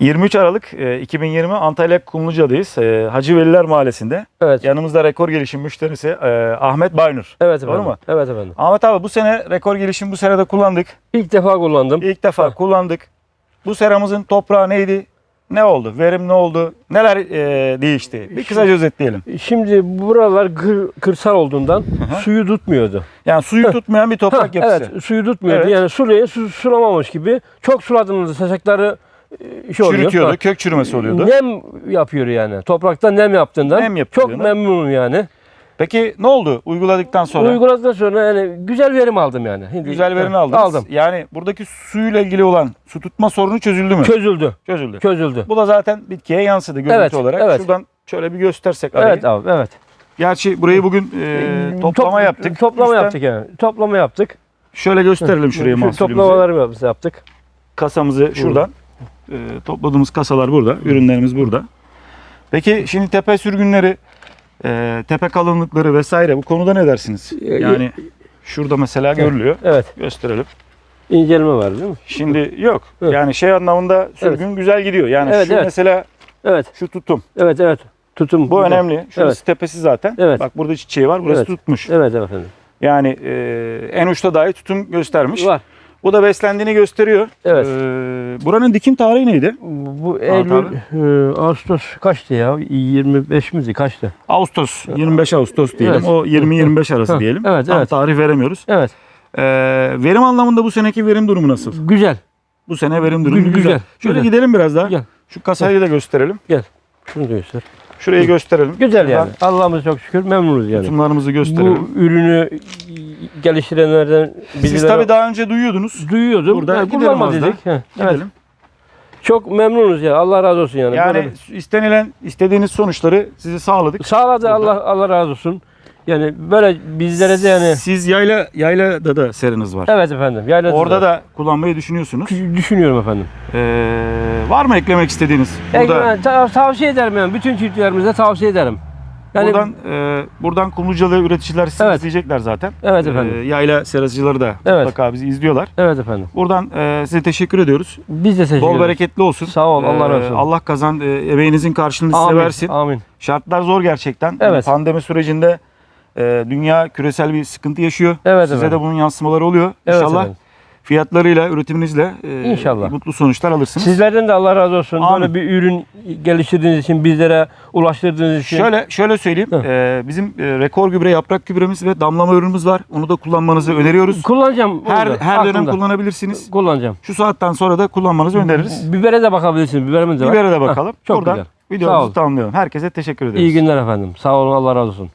23 Aralık e, 2020 Antalya Kumluca'dayız. E, Hacı Veliler Mahallesi'nde. Evet. Yanımızda rekor gelişim müşterisi e, Ahmet Baynur. Evet Doğru efendim. mu? Evet efendim. Ahmet abi bu sene rekor gelişim bu sene de kullandık. İlk defa kullandım. İlk defa kullandık. Bu seramızın toprağı neydi? Ne oldu? Verim ne oldu? Neler e, değişti? Bir kısaca özetleyelim. Şimdi buralar kır- kırsal olduğundan suyu tutmuyordu. Yani suyu tutmayan bir toprak yapısı. Evet, suyu tutmuyordu. Evet. Yani sulayı su, sulamamış gibi. Çok suladığınızda saçakları e, şey oluyor. Çürütüyordu, kök çürümesi oluyordu. Nem yapıyor yani. Toprakta nem yaptığından. Nem Çok yani. memnunum yani. Peki ne oldu uyguladıktan sonra? Uyguladıktan sonra yani güzel verim aldım yani. Şimdi, Güzel verim aldınız. Aldım. Yani buradaki suyla ilgili olan su tutma sorunu çözüldü mü? Çözüldü. Çözüldü. Çözüldü. Bu da zaten bitkiye yansıdı görüntü Evet, olarak. evet. Şuradan şöyle bir göstersek arayı. Evet abi, evet. Gerçi burayı bugün e, toplama Top- yaptık. Toplama Üstten yaptık yani. Toplama yaptık. Şöyle gösterelim şuraya Şu mahsulümüzü. Toplamalarımızı yaptık. Kasamızı şuradan. E, topladığımız kasalar burada. Ürünlerimiz burada. Peki şimdi tepe sürgünleri, e, tepe kalınlıkları vesaire bu konuda ne dersiniz? E, Yani şurada mesela görülüyor. Evet. Gösterelim. İncelme var değil mi? Şimdi yok. Evet. Yani şey anlamında sürgün güzel gidiyor. Yani Evet, şu evet. mesela Evet. şu tutum. Evet evet. Tutum. Bu güzel. önemli. Şurası Evet. tepesi zaten. Evet. Bak burada çiçeği var. Burası Evet. tutmuş. Evet efendim. Yani e, en uçta dahi tutum göstermiş. Var. Bu da beslendiğini gösteriyor. Evet. E, buranın dikim tarihi neydi? Bu. Eylül, e, Ağustos kaçtı ya? 25 miydi? Kaçtı? Ağustos, 25 Ağustos diyelim. Evet. O 20-25 arası diyelim. evet, Tam evet. tarih veremiyoruz. Evet. E, verim anlamında bu seneki verim durumu nasıl? Güzel. Bu sene verim durumu Gü- güzel. güzel, Şöyle güzel. gidelim biraz daha. Gel. Şu kasayı da gösterelim. Şunu da göster. Şurayı gösterelim. Güzel yani. Allah'ımız çok şükür memnunuz yani. Tutumlarımızı gösterelim. Bu ürünü geliştirenlerden Siz bizlere tabii daha önce duyuyordunuz. duyuyordum. Burada Ha, gidelim az dedik. Heh, Evet. Gidelim. Çok memnunuz ya. Allah razı olsun yani. Yani Böyle- istenilen, istediğiniz sonuçları size sağladık. sağladı Burada. Allah Allah razı olsun. Yani böyle bizlere de yani Siz yayla yaylada da seriniz var. evet efendim. Yayladılar. Orada da kullanmayı düşünüyorsunuz. düşünüyorum efendim. Ee, var mı eklemek istediğiniz? Burada, Yani ta- tavsiye ederim yani. Bütün çiftçilerimize tavsiye ederim. Yani buradan e, buradan Kumlucalı üreticiler sizi Evet. izleyecekler zaten. Evet Ee, efendim. yayla seracıları da Evet. mutlaka bizi izliyorlar. Evet efendim. Buradan e, size teşekkür ediyoruz. Biz de teşekkür Bol bereketli olsun. Sağ ol, Allah Ee, razı olsun. Allah kazan e, emeğinizin karşılığını size versin. Amin. Şartlar zor gerçekten. Evet. Pandemi sürecinde e, dünya küresel bir sıkıntı yaşıyor. Evet Size efendim. de bunun yansımaları oluyor. Evet İnşallah efendim. Fiyatlarıyla, üretiminizle e, İnşallah. mutlu sonuçlar alırsınız. Sizlerden de Allah razı olsun. Amin. Böyle bir ürün geliştirdiğiniz için, bizlere ulaştırdığınız için. Şöyle şöyle söyleyeyim. E, bizim e, rekor gübre, yaprak gübremiz ve damlama ürünümüz var. Onu da kullanmanızı öneriyoruz. kullanacağım. Her her dönem kullanabilirsiniz. kullanacağım. Şu saatten sonra da kullanmanızı öneririz. Bibere de bakabilirsiniz. Biberimiz de var. Bibere de Ha, bakalım. çok Buradan güzel. Sağ videomuzu olun. tamamlayalım. Herkese teşekkür ederiz. İyi günler efendim. Sağ olun. Allah razı olsun.